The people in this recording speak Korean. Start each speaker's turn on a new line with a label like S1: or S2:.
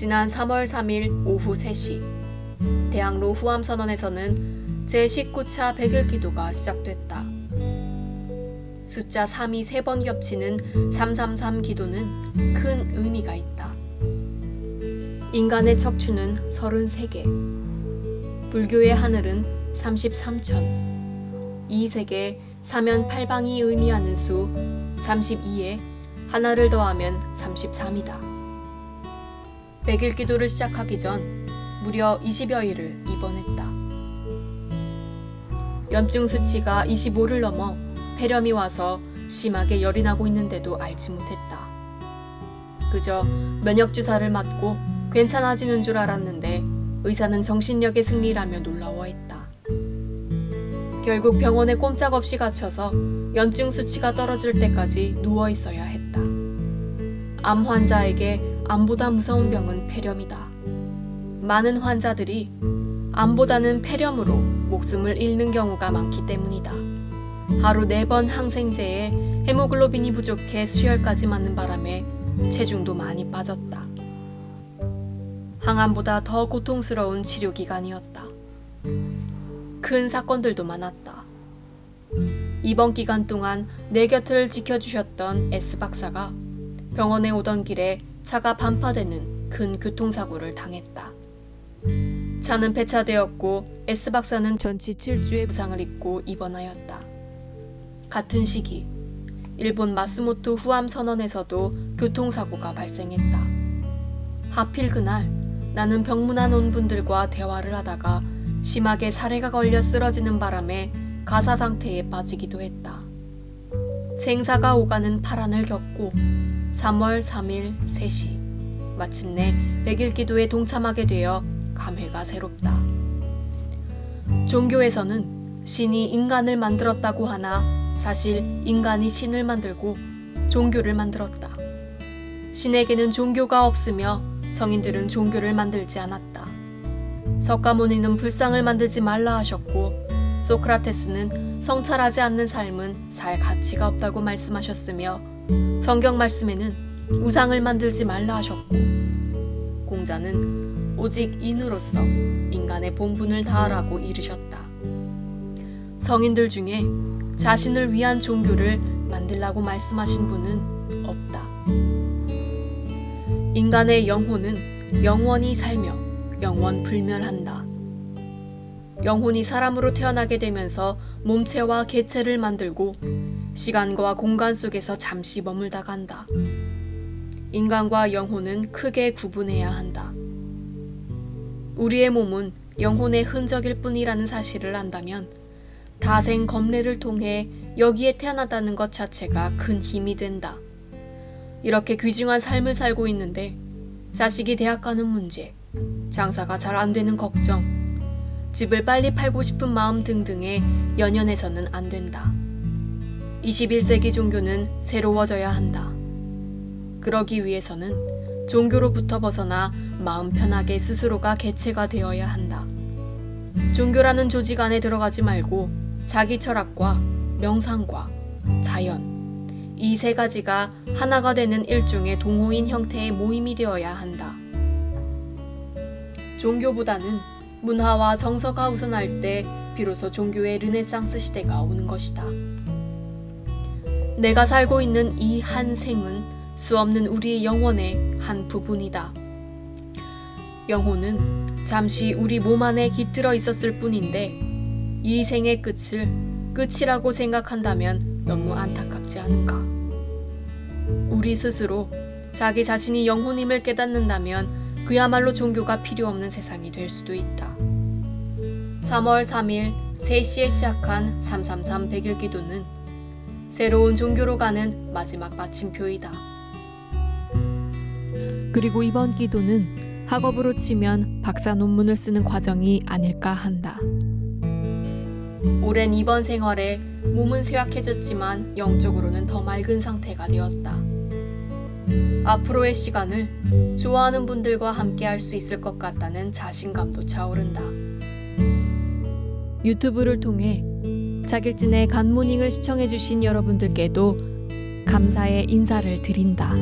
S1: 지난 3월 3일 오후 3시 대학로 후암선언에서는 제19차 백일 기도가 시작됐다. 숫자 3이 3번 겹치는 333 기도는 큰 의미가 있다. 인간의 척추는 33개, 불교의 하늘은 33천, 이 세계 사면 팔방이 의미하는 수 32에 하나를 더하면 33이다. 백일 기도를 시작하기 전 무려 20여일을 입원했다. 염증 수치가 25를 넘어 폐렴이 와서 심하게 열이 나고 있는데도 알지 못했다. 그저 면역 주사를 맞고 괜찮아지는 줄 알았는데 의사는 정신력의 승리라며 놀라워했다. 결국 병원에 꼼짝없이 갇혀서 염증 수치가 떨어질 때까지 누워 있어야 했다. 암 환자에게 암보다 무서운 병은 폐렴이다. 많은 환자들이 암보다는 폐렴으로 목숨을 잃는 경우가 많기 때문이다. 하루 4번 항생제에 헤모글로빈이 부족해 수혈까지 맞는 바람에 체중도 많이 빠졌다. 항암보다 더 고통스러운 치료 기간이었다. 큰 사건들도 많았다. 이번 기간 동안 내 곁을 지켜주셨던 S 박사가 병원에 오던 길에 차가 반파되는 큰 교통사고를 당했다. 차는 폐차되었고 S 박사는 전치 7주의 부상을 입고 입원하였다. 같은 시기 일본 마스모토 후암 선언에서도 교통사고가 발생했다. 하필 그날 나는 병문안 온 분들과 대화를 하다가 심하게 사례가 걸려 쓰러지는 바람에 가사 상태에 빠지기도 했다. 생사가 오가는 파란을 겪고 3월 3일 3시 마침내 백일 기도에 동참하게 되어 감회가 새롭다. 종교에서는 신이 인간을 만들었다고 하나 사실 인간이 신을 만들고 종교를 만들었다. 신에게는 종교가 없으며 성인들은 종교를 만들지 않았다. 석가모니는 불상을 만들지 말라 하셨고 소크라테스는 성찰하지 않는 삶은 살 가치가 없다고 말씀하셨으며 성경 말씀에는 우상을 만들지 말라 하셨고 공자는 오직 인으로서 인간의 본분을 다하라고 이르셨다. 성인들 중에 자신을 위한 종교를 만들라고 말씀하신 분은 없다. 인간의 영혼은 영원히 살며 영원 불멸한다. 영혼이 사람으로 태어나게 되면서 몸체와 개체를 만들고 시간과 공간 속에서 잠시 머물다 간다. 인간과 영혼은 크게 구분해야 한다. 우리의 몸은 영혼의 흔적일 뿐이라는 사실을 안다면 다생 검례를 통해 여기에 태어났다는 것 자체가 큰 힘이 된다. 이렇게 귀중한 삶을 살고 있는데 자식이 대학 가는 문제, 장사가 잘 안 되는 걱정, 집을 빨리 팔고 싶은 마음 등등에 연연해서는 안 된다. 21세기 종교는 새로워져야 한다. 그러기 위해서는 종교로부터 벗어나 마음 편하게 스스로가 개체가 되어야 한다. 종교라는 조직 안에 들어가지 말고 자기 철학과 명상과 자연, 이 세 가지가 하나가 되는 일종의 동호인 형태의 모임이 되어야 한다. 종교보다는 문화와 정서가 우선할 때 비로소 종교의 르네상스 시대가 오는 것이다. 내가 살고 있는 이 한 생은 수없는 우리의 영혼의 한 부분이다. 영혼은 잠시 우리 몸 안에 깃들어 있었을 뿐인데 이 생의 끝을 끝이라고 생각한다면 너무 안타깝지 않은가? 우리 스스로 자기 자신이 영혼임을 깨닫는다면 그야말로 종교가 필요 없는 세상이 될 수도 있다. 3월 3일 3시에 시작한 333 백일 기도는 새로운 종교로 가는 마지막 마침표이다. 그리고 이번 기도는 학업으로 치면 박사 논문을 쓰는 과정이 아닐까 한다. 오랜 입원 생활에 몸은 쇠약해졌지만 영적으로는 더 맑은 상태가 되었다. 앞으로의 시간을 좋아하는 분들과 함께 할 수 있을 것 같다는 자신감도 차오른다. 유튜브를 통해 자길진의 간모닝을 시청해주신 여러분들께도 감사의 인사를 드린다.